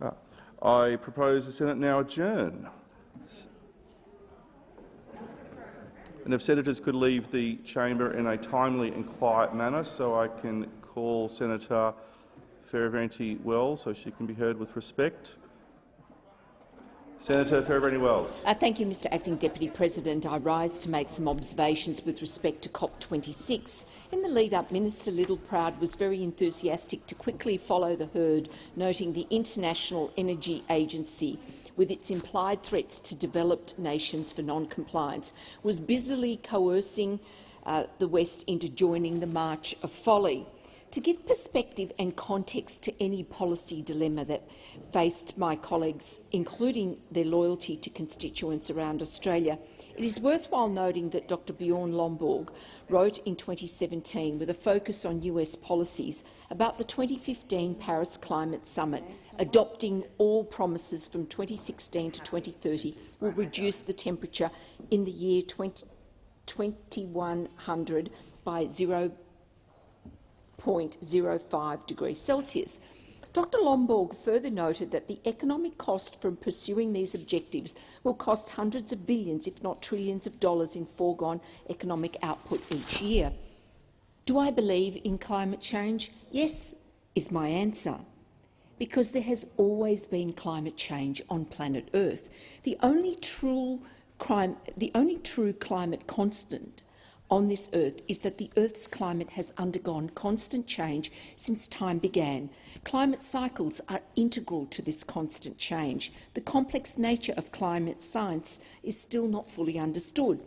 Uh, I propose the Senate now adjourn. And if senators could leave the chamber in a timely and quiet manner so I can call Senator Fierravanti-Wells so she can be heard with respect. Senator Fierravanti-Wells. Uh, thank you, Mr Acting Deputy President. I rise to make some observations with respect to COP26. In the lead-up, Minister Littleproud was very enthusiastic to quickly follow the herd, noting the International Energy Agency with its implied threats to developed nations for non-compliance, was busily coercing uh, the West into joining the March of Folly. To give perspective and context to any policy dilemma that faced my colleagues, including their loyalty to constituents around Australia, it is worthwhile noting that Dr. Bjorn Lomborg wrote in 2017, with a focus on US policies, about the 2015 Paris Climate Summit, adopting all promises from 2016 to 2030 will reduce the temperature in the year 20, 2100 by 0 0.05 degrees Celsius. Dr Lomborg further noted that the economic cost from pursuing these objectives will cost hundreds of billions, if not trillions of dollars in foregone economic output each year. Do I believe in climate change? Yes, is my answer. Because there has always been climate change on planet Earth. The only true, crime, the only true climate constant on this earth is that the Earth's climate has undergone constant change since time began. Climate cycles are integral to this constant change. The complex nature of climate science is still not fully understood.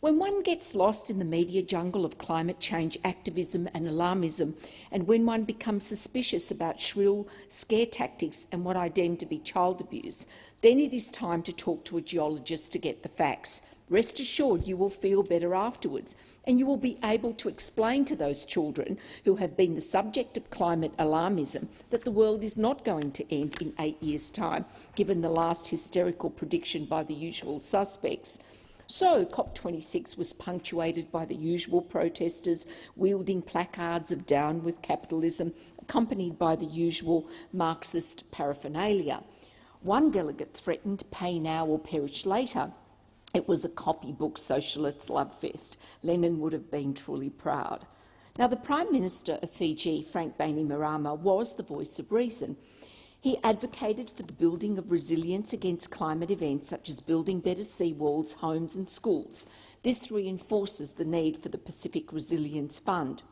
When one gets lost in the media jungle of climate change activism and alarmism, and when one becomes suspicious about shrill scare tactics and what I deem to be child abuse, then it is time to talk to a geologist to get the facts. Rest assured you will feel better afterwards, and you will be able to explain to those children who have been the subject of climate alarmism that the world is not going to end in eight years' time, given the last hysterical prediction by the usual suspects. So COP26 was punctuated by the usual protesters wielding placards of down with capitalism, accompanied by the usual Marxist paraphernalia. One delegate threatened pay now or perish later. It was a copybook socialist love fest. Lenin would have been truly proud. Now, the Prime Minister of Fiji, Frank Bainimarama, was the voice of reason. He advocated for the building of resilience against climate events such as building better seawalls, homes and schools. This reinforces the need for the Pacific Resilience Fund.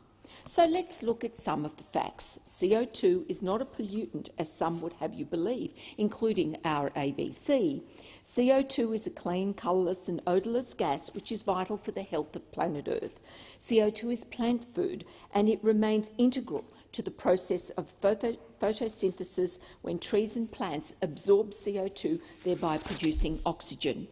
So let's look at some of the facts. CO2 is not a pollutant, as some would have you believe, including our ABC. CO2 is a clean, colourless and odourless gas which is vital for the health of planet Earth. CO2 is plant food and it remains integral to the process of photo photosynthesis when trees and plants absorb CO2, thereby producing oxygen.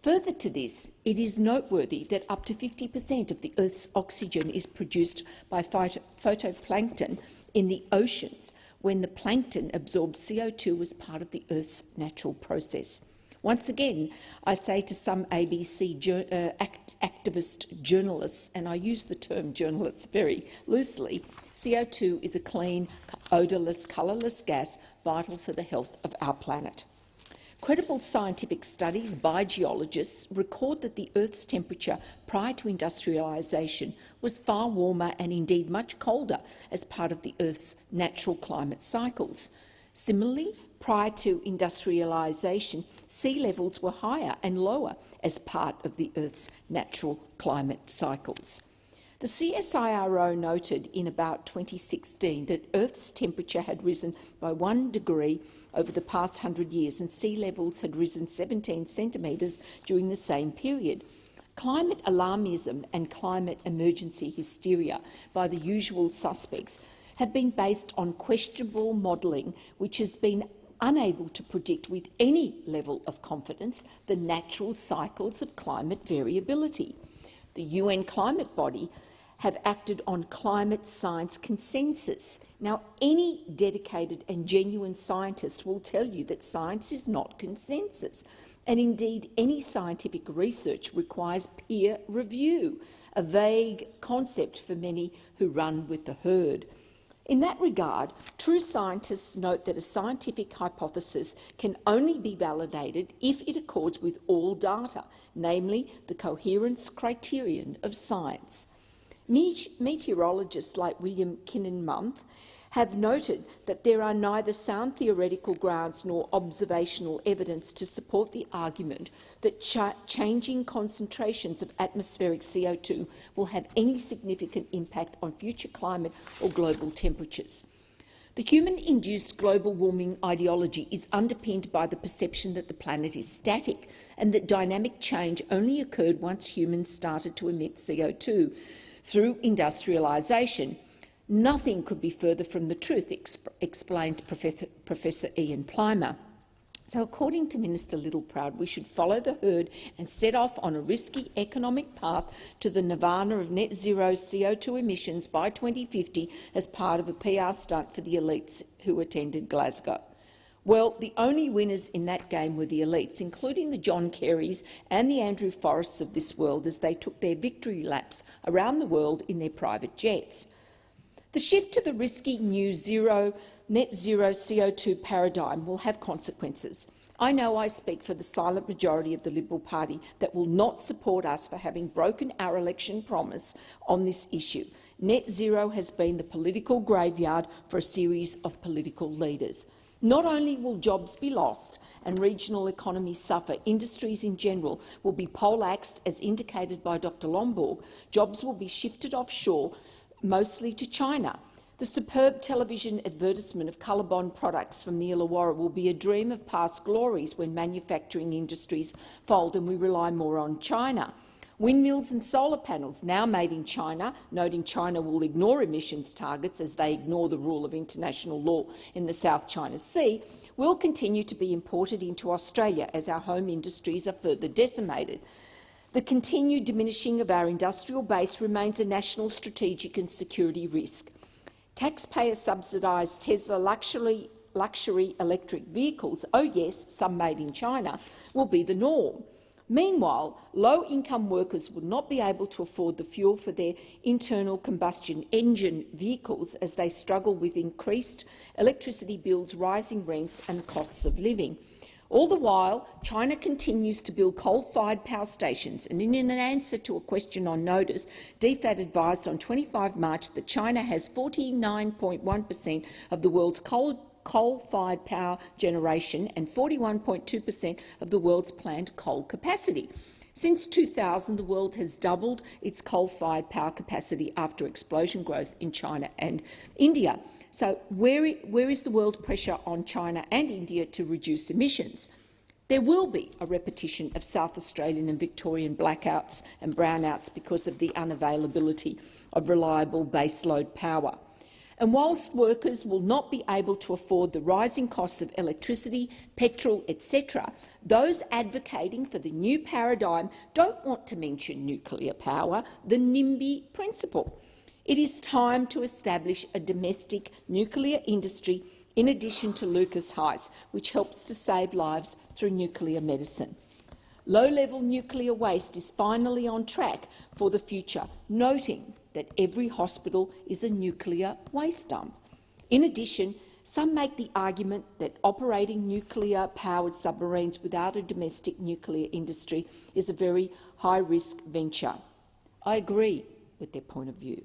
Further to this, it is noteworthy that up to 50 per cent of the Earth's oxygen is produced by phyto phytoplankton in the oceans when the plankton absorbs CO2 as part of the Earth's natural process. Once again, I say to some ABC uh, act activist journalists, and I use the term journalists very loosely, CO2 is a clean, odourless, colourless gas vital for the health of our planet. Credible scientific studies by geologists record that the Earth's temperature prior to industrialisation was far warmer and indeed much colder as part of the Earth's natural climate cycles. Similarly, prior to industrialisation, sea levels were higher and lower as part of the Earth's natural climate cycles. The CSIRO noted in about 2016 that Earth's temperature had risen by one degree over the past 100 years and sea levels had risen 17 centimetres during the same period. Climate alarmism and climate emergency hysteria by the usual suspects have been based on questionable modelling which has been unable to predict with any level of confidence the natural cycles of climate variability. The UN climate body have acted on climate science consensus. Now, any dedicated and genuine scientist will tell you that science is not consensus. And indeed, any scientific research requires peer review, a vague concept for many who run with the herd. In that regard, true scientists note that a scientific hypothesis can only be validated if it accords with all data, namely the coherence criterion of science. Meteorologists like William Kininmonth have noted that there are neither sound theoretical grounds nor observational evidence to support the argument that ch changing concentrations of atmospheric CO2 will have any significant impact on future climate or global temperatures. The human-induced global warming ideology is underpinned by the perception that the planet is static and that dynamic change only occurred once humans started to emit CO2 through industrialisation, Nothing could be further from the truth, exp explains Professor, Professor Ian Plimer. So according to Minister Littleproud, we should follow the herd and set off on a risky economic path to the nirvana of net zero CO2 emissions by 2050 as part of a PR stunt for the elites who attended Glasgow. Well, the only winners in that game were the elites, including the John Kerrys and the Andrew Forrests of this world as they took their victory laps around the world in their private jets. The shift to the risky new zero, net zero CO2 paradigm will have consequences. I know I speak for the silent majority of the Liberal Party that will not support us for having broken our election promise on this issue. Net zero has been the political graveyard for a series of political leaders. Not only will jobs be lost and regional economies suffer, industries in general will be poleaxed, as indicated by Dr Lomborg. Jobs will be shifted offshore mostly to China. The superb television advertisement of Colorbond products from the Illawarra will be a dream of past glories when manufacturing industries fold and we rely more on China. Windmills and solar panels, now made in China, noting China will ignore emissions targets as they ignore the rule of international law in the South China Sea, will continue to be imported into Australia as our home industries are further decimated. The continued diminishing of our industrial base remains a national strategic and security risk. Taxpayer subsidised Tesla luxury, luxury electric vehicles, oh yes, some made in China, will be the norm. Meanwhile, low-income workers will not be able to afford the fuel for their internal combustion engine vehicles as they struggle with increased electricity bills, rising rents and costs of living. All the while, China continues to build coal-fired power stations, and in an answer to a question on notice, DFAT advised on 25 March that China has 49.1 per cent of the world's coal coal-fired power generation and 41.2 per cent of the world's planned coal capacity. Since 2000, the world has doubled its coal-fired power capacity after explosion growth in China and India. So where, where is the world pressure on China and India to reduce emissions? There will be a repetition of South Australian and Victorian blackouts and brownouts because of the unavailability of reliable baseload power. And whilst workers will not be able to afford the rising costs of electricity, petrol, etc., those advocating for the new paradigm don't want to mention nuclear power, the NIMBY principle. It is time to establish a domestic nuclear industry in addition to Lucas Heights, which helps to save lives through nuclear medicine. Low-level nuclear waste is finally on track for the future, noting that every hospital is a nuclear waste dump. In addition, some make the argument that operating nuclear-powered submarines without a domestic nuclear industry is a very high-risk venture. I agree with their point of view.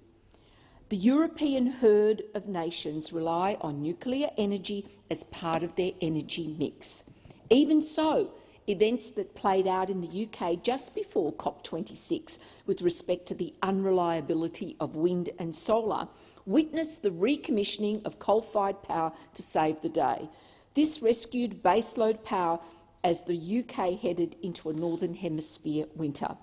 The European herd of nations rely on nuclear energy as part of their energy mix. Even so, events that played out in the UK just before COP26 with respect to the unreliability of wind and solar witnessed the recommissioning of coal-fired power to save the day. This rescued baseload power as the UK headed into a Northern Hemisphere winter.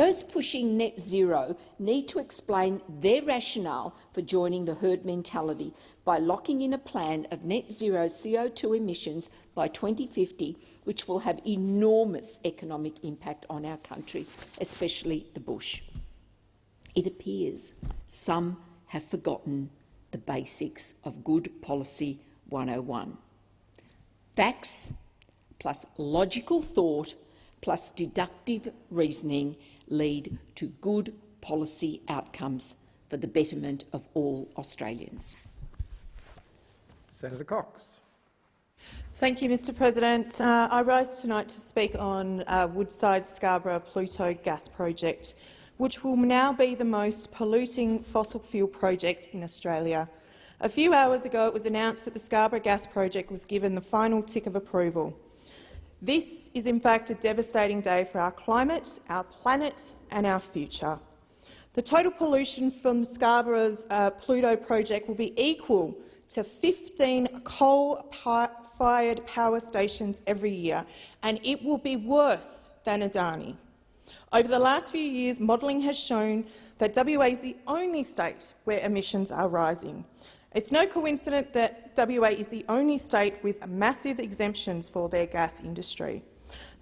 Those pushing net zero need to explain their rationale for joining the herd mentality by locking in a plan of net zero CO2 emissions by 2050, which will have enormous economic impact on our country, especially the bush. It appears some have forgotten the basics of Good Policy 101. Facts plus logical thought plus deductive reasoning lead to good policy outcomes for the betterment of all Australians. Senator Cox. Thank you, Mr President. Uh, I rise tonight to speak on uh, Woodside Scarborough Pluto gas project, which will now be the most polluting fossil fuel project in Australia. A few hours ago it was announced that the Scarborough gas project was given the final tick of approval. This is in fact a devastating day for our climate, our planet and our future. The total pollution from Scarborough's uh, Pluto project will be equal to 15 coal-fired power stations every year, and it will be worse than Adani. Over the last few years, modelling has shown that WA is the only state where emissions are rising. It's no coincidence that WA is the only state with massive exemptions for their gas industry.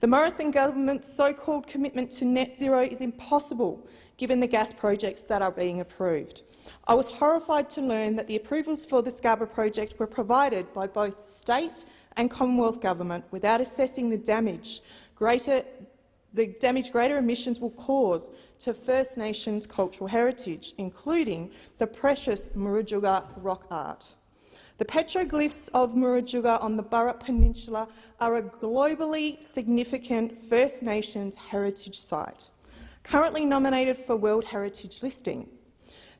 The Morrison government's so-called commitment to net zero is impossible given the gas projects that are being approved. I was horrified to learn that the approvals for the Scarborough project were provided by both state and Commonwealth government without assessing the damage greater, the damage greater emissions will cause to First Nations cultural heritage, including the precious Murujuga rock art. The petroglyphs of Murujuga on the Burrup Peninsula are a globally significant First Nations heritage site currently nominated for World Heritage listing.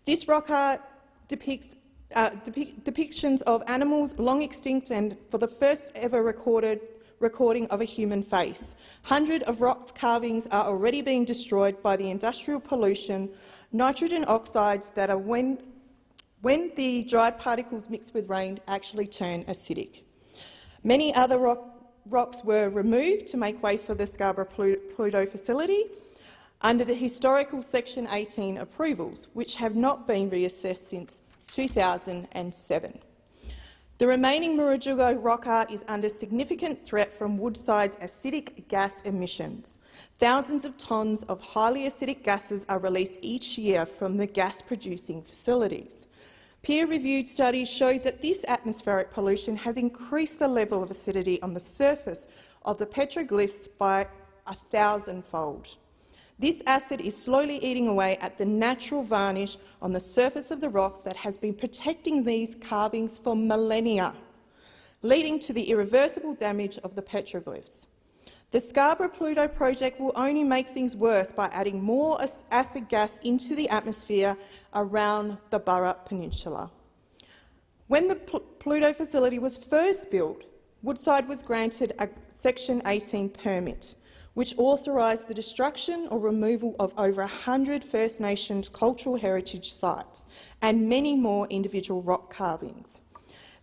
This rock art depicts uh, depic depictions of animals long extinct and for the first ever recorded recording of a human face. Hundreds of rock carvings are already being destroyed by the industrial pollution, nitrogen oxides that are when, when the dried particles mix with rain actually turn acidic. Many other rock, rocks were removed to make way for the Scarborough Pluto facility, under the historical Section 18 approvals, which have not been reassessed since 2007. The remaining Murujuga rock art is under significant threat from Woodside's acidic gas emissions. Thousands of tonnes of highly acidic gases are released each year from the gas-producing facilities. Peer-reviewed studies show that this atmospheric pollution has increased the level of acidity on the surface of the petroglyphs by a thousandfold. This acid is slowly eating away at the natural varnish on the surface of the rocks that has been protecting these carvings for millennia, leading to the irreversible damage of the petroglyphs. The Scarborough Pluto project will only make things worse by adding more acid gas into the atmosphere around the Burrup Peninsula. When the Pluto facility was first built, Woodside was granted a Section 18 permit which authorised the destruction or removal of over 100 First Nations cultural heritage sites and many more individual rock carvings.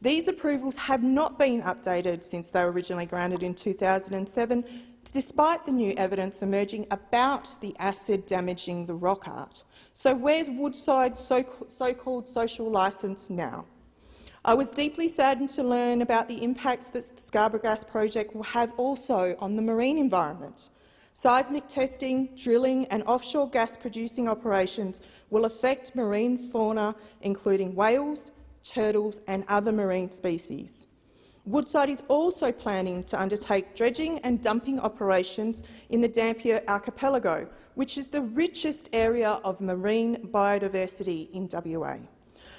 These approvals have not been updated since they were originally granted in 2007, despite the new evidence emerging about the acid damaging the rock art. So where's Woodside's so-called social licence now? I was deeply saddened to learn about the impacts that the Scarborough Gas project will have also on the marine environment. Seismic testing, drilling and offshore gas-producing operations will affect marine fauna, including whales, turtles and other marine species. Woodside is also planning to undertake dredging and dumping operations in the Dampier Archipelago, which is the richest area of marine biodiversity in WA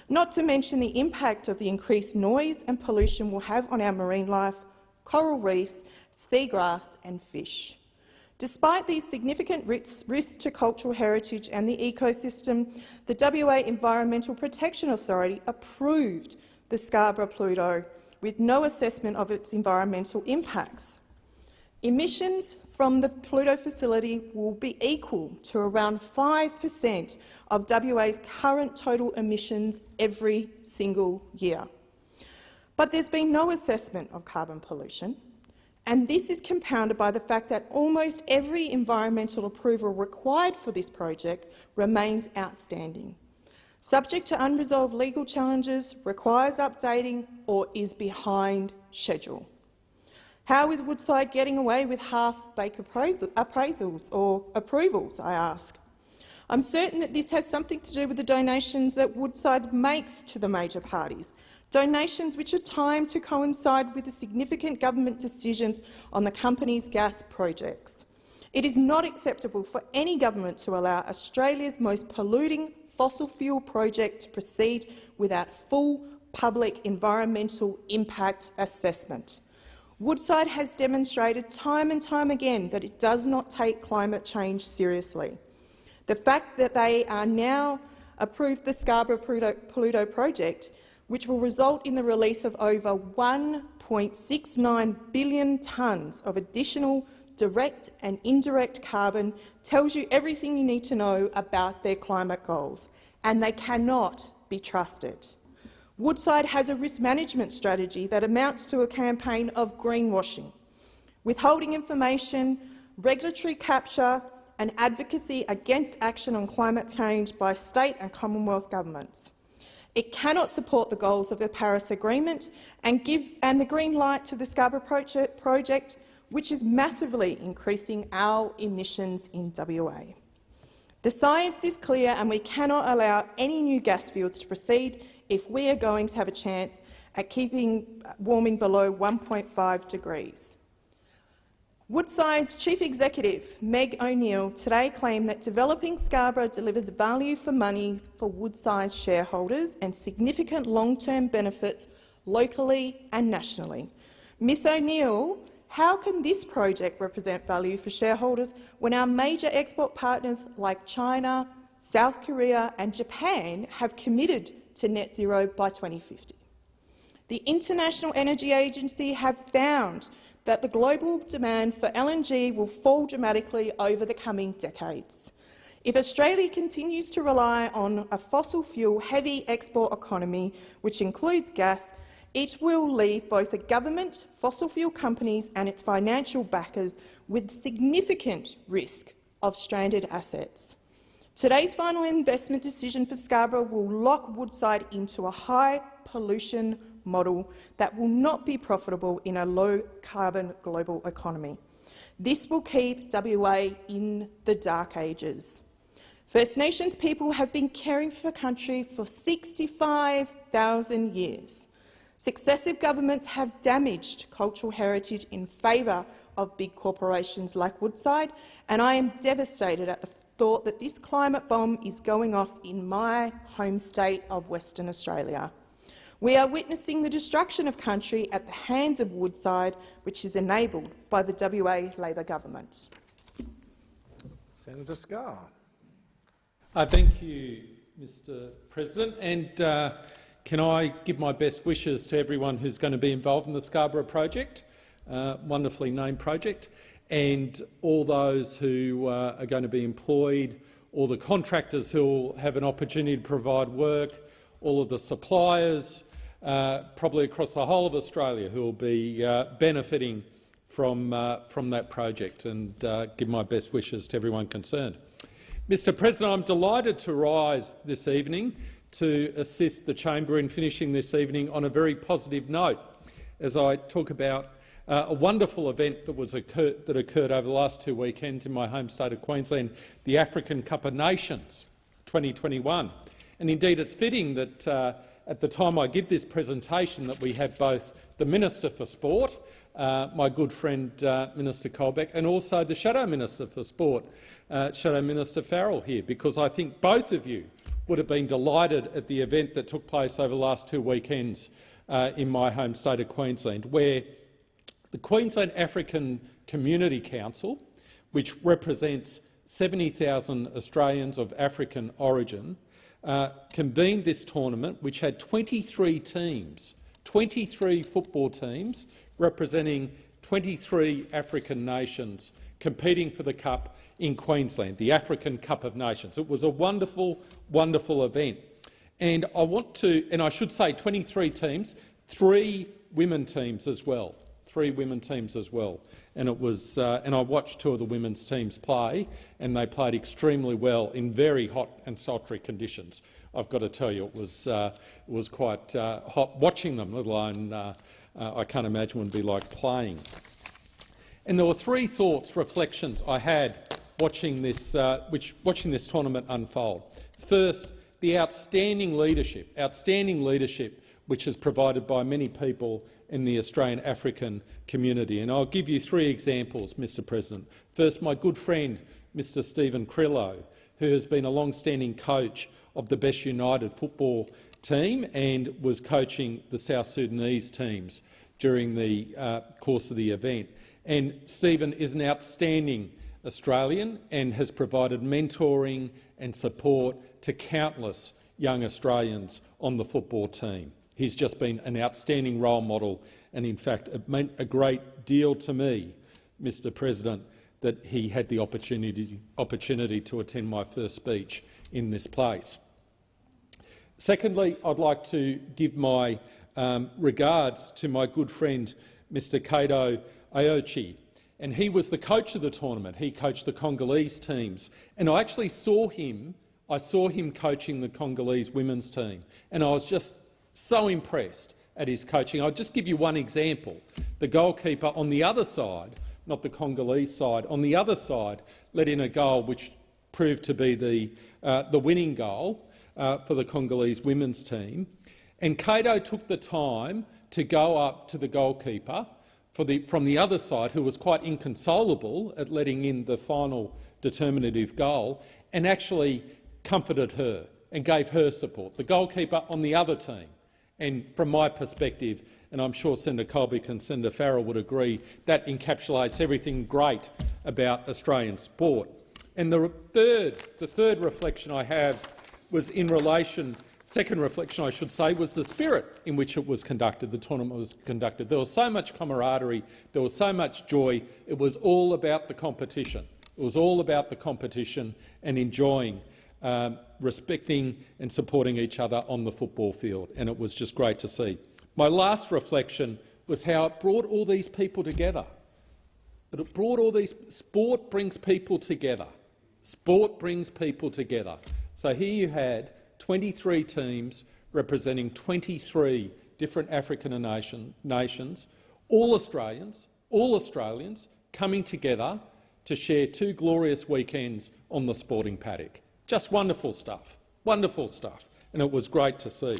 not to mention the impact of the increased noise and pollution will have on our marine life, coral reefs, seagrass and fish. Despite these significant risks to cultural heritage and the ecosystem, the WA Environmental Protection Authority approved the Scarborough Pluto with no assessment of its environmental impacts. Emissions from the Pluto facility will be equal to around 5 per cent of WA's current total emissions every single year. But there's been no assessment of carbon pollution, and this is compounded by the fact that almost every environmental approval required for this project remains outstanding. Subject to unresolved legal challenges, requires updating or is behind schedule. How is Woodside getting away with half-baked appraisals or approvals, I ask? I'm certain that this has something to do with the donations that Woodside makes to the major parties, donations which are timed to coincide with the significant government decisions on the company's gas projects. It is not acceptable for any government to allow Australia's most polluting fossil fuel project to proceed without full public environmental impact assessment. Woodside has demonstrated time and time again that it does not take climate change seriously. The fact that they are now approved the Scarborough-Pluto project, which will result in the release of over 1.69 billion tonnes of additional direct and indirect carbon, tells you everything you need to know about their climate goals, and they cannot be trusted. Woodside has a risk management strategy that amounts to a campaign of greenwashing, withholding information, regulatory capture and advocacy against action on climate change by state and Commonwealth governments. It cannot support the goals of the Paris Agreement and give and the green light to the Scarborough project, which is massively increasing our emissions in WA. The science is clear and we cannot allow any new gas fields to proceed if we are going to have a chance at keeping uh, warming below 1.5 degrees. Woodside's chief executive, Meg O'Neill, today claimed that developing Scarborough delivers value for money for Woodside's shareholders and significant long-term benefits locally and nationally. Ms O'Neill, how can this project represent value for shareholders when our major export partners like China, South Korea and Japan have committed to net zero by 2050? The International Energy Agency have found that the global demand for LNG will fall dramatically over the coming decades. If Australia continues to rely on a fossil fuel-heavy export economy, which includes gas, it will leave both the government, fossil fuel companies and its financial backers with significant risk of stranded assets. Today's final investment decision for Scarborough will lock Woodside into a high pollution model that will not be profitable in a low-carbon global economy. This will keep WA in the dark ages. First Nations people have been caring for country for 65,000 years. Successive governments have damaged cultural heritage in favour of big corporations like Woodside, and I am devastated at the thought that this climate bomb is going off in my home state of Western Australia. We are witnessing the destruction of country at the hands of Woodside, which is enabled by the WA Labor government. Senator Scarr. Uh, thank you, Mr President. And uh, can I give my best wishes to everyone who's going to be involved in the Scarborough project, uh, wonderfully named project, and all those who uh, are going to be employed, all the contractors who will have an opportunity to provide work, all of the suppliers, uh, probably across the whole of Australia, who will be uh, benefiting from, uh, from that project and uh, give my best wishes to everyone concerned. Mr President, I'm delighted to rise this evening to assist the chamber in finishing this evening on a very positive note as I talk about uh, a wonderful event that, was occur that occurred over the last two weekends in my home state of Queensland, the African Cup of Nations 2021. And indeed, it's fitting that uh, at the time I give this presentation that we have both the Minister for Sport, uh, my good friend uh, Minister Colbeck, and also the Shadow Minister for Sport, uh, Shadow Minister Farrell here, because I think both of you would have been delighted at the event that took place over the last two weekends uh, in my home state of Queensland, where the Queensland African Community Council, which represents 70,000 Australians of African origin, uh, convened this tournament, which had 23 teams, 23 football teams representing 23 African nations competing for the Cup in Queensland, the African Cup of Nations. It was a wonderful, wonderful event. And I want to, and I should say 23 teams, three women teams as well, three women teams as well and it was, uh, and I watched two of the women's teams play, and they played extremely well in very hot and sultry conditions. I've got to tell you, it was uh, it was quite uh, hot watching them. Let alone, uh, uh, I can't imagine what it'd be like playing. And there were three thoughts, reflections I had watching this, which, watching this tournament unfold. First, the outstanding leadership, outstanding leadership which is provided by many people in the Australian African community. And I'll give you three examples, Mr President. First, my good friend, Mr Stephen Crillo, who has been a long-standing coach of the Best United football team and was coaching the South Sudanese teams during the uh, course of the event. And Stephen is an outstanding Australian and has provided mentoring and support to countless young Australians on the football team. He's just been an outstanding role model and, in fact, it meant a great deal to me, Mr President, that he had the opportunity, opportunity to attend my first speech in this place. Secondly, I'd like to give my um, regards to my good friend Mr Kato Aochi. And he was the coach of the tournament. He coached the Congolese teams. And I actually saw him, I saw him coaching the Congolese women's team. And I was just so impressed at his coaching. I'll just give you one example. The goalkeeper on the other side, not the Congolese side, on the other side let in a goal which proved to be the, uh, the winning goal uh, for the Congolese women's team. And Kato took the time to go up to the goalkeeper the, from the other side, who was quite inconsolable at letting in the final determinative goal, and actually comforted her and gave her support, the goalkeeper on the other team. And from my perspective, and I'm sure Senator Colbeck and Senator Farrell would agree, that encapsulates everything great about Australian sport. And the third, the third reflection I have was in relation Second reflection, I should say, was the spirit in which it was conducted, the tournament was conducted. There was so much camaraderie, there was so much joy. It was all about the competition. It was all about the competition and enjoying, um, respecting and supporting each other on the football field, and it was just great to see. My last reflection was how it brought all these people together. It brought all these— sport brings people together. Sport brings people together. So here you had 23 teams representing 23 different African nation, nations, all Australians, all Australians coming together to share two glorious weekends on the sporting paddock. Just wonderful stuff, wonderful stuff, and it was great to see.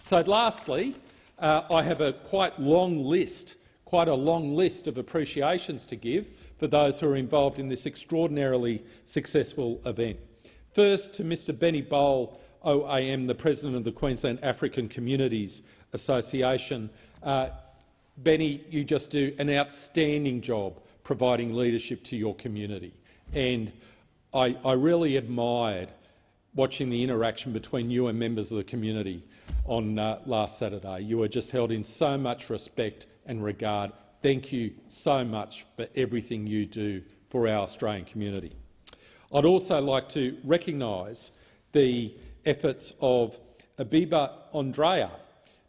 So lastly, uh, I have a quite long list, quite a long list of appreciations to give for those who are involved in this extraordinarily successful event. First, to Mr Benny Bowl, OAM, the President of the Queensland African Communities Association. Uh, Benny, you just do an outstanding job providing leadership to your community. And I, I really admired watching the interaction between you and members of the community on uh, last Saturday. You were just held in so much respect and regard. Thank you so much for everything you do for our Australian community. I'd also like to recognise the efforts of Abiba Andrea,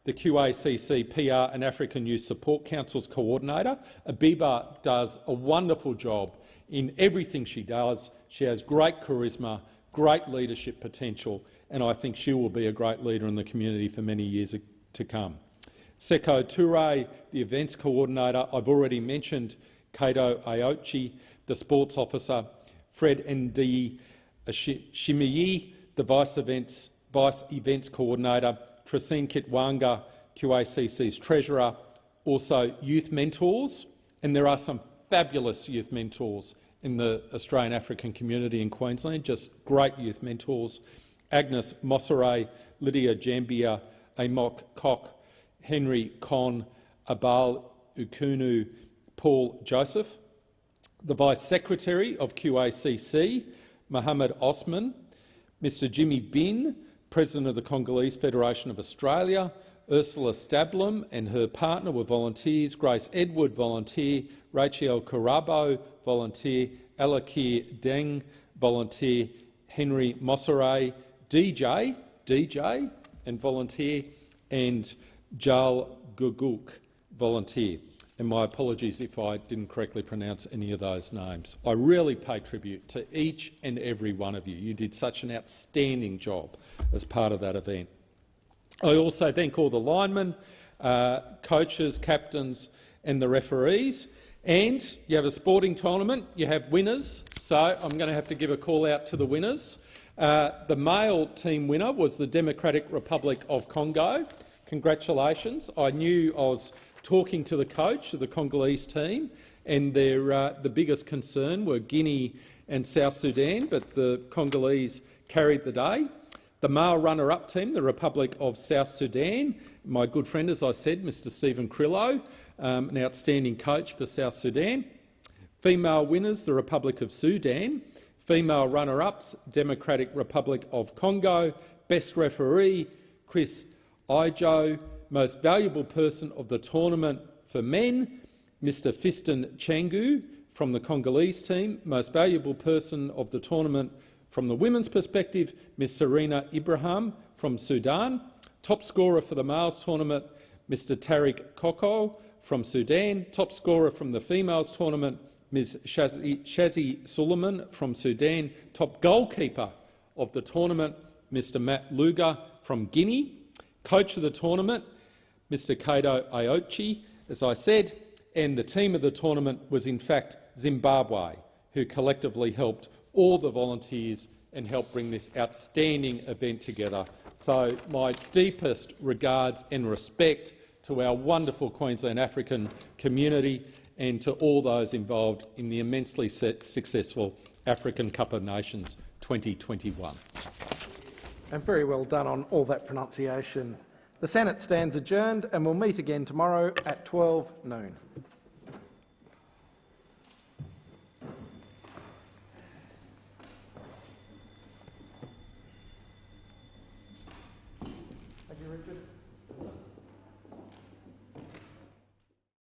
the QACC PR and African Youth Support Council's coordinator. Abiba does a wonderful job in everything she does. She has great charisma, great leadership potential, and I think she will be a great leader in the community for many years to come. Seko Toure, the events coordinator, I've already mentioned Kato Aochi, the sports officer, Fred Ndi Shimiyi, the Vice Events, Vice Events Coordinator, Tracine Kitwanga, QACC's Treasurer, also youth mentors, and there are some fabulous youth mentors in the Australian African community in Queensland, just great youth mentors. Agnes Mossere, Lydia Jambia, Amok Koch, Henry Con, Abal Ukunu, Paul Joseph the Vice Secretary of QACC, Mohammed Osman, Mr Jimmy Bin, President of the Congolese Federation of Australia, Ursula Stablum and her partner were volunteers, Grace Edward, volunteer, Rachel Karabo, volunteer, Alakir Deng, volunteer, Henry Mossere, DJ, DJ and volunteer, and Jal Guguk, volunteer and my apologies if I didn't correctly pronounce any of those names. I really pay tribute to each and every one of you. You did such an outstanding job as part of that event. I also thank all the linemen, uh, coaches, captains and the referees. And you have a sporting tournament, you have winners, so I'm going to have to give a call out to the winners. Uh, the male team winner was the Democratic Republic of Congo. Congratulations. I knew I was talking to the coach of the Congolese team, and their, uh, the biggest concern were Guinea and South Sudan, but the Congolese carried the day. The male runner-up team, the Republic of South Sudan, my good friend, as I said, Mr Stephen Krillo, um, an outstanding coach for South Sudan. Female winners, the Republic of Sudan. Female runner-ups, Democratic Republic of Congo. Best referee, Chris Ijo. Most valuable person of the tournament for men, Mr Fiston Changu from the Congolese team. Most valuable person of the tournament from the women's perspective, Ms Serena Ibrahim from Sudan. Top scorer for the males tournament, Mr Tariq Koko from Sudan. Top scorer from the females tournament, Ms Shazi, Shazi Suleiman from Sudan. Top goalkeeper of the tournament, Mr Matt Luger from Guinea. Coach of the tournament, Mr Kato Aochi, as I said, and the team of the tournament was in fact Zimbabwe, who collectively helped all the volunteers and help bring this outstanding event together. So my deepest regards and respect to our wonderful Queensland African community and to all those involved in the immensely successful African Cup of Nations 2021. And very well done on all that pronunciation. The Senate stands adjourned and we'll meet again tomorrow at 12 noon.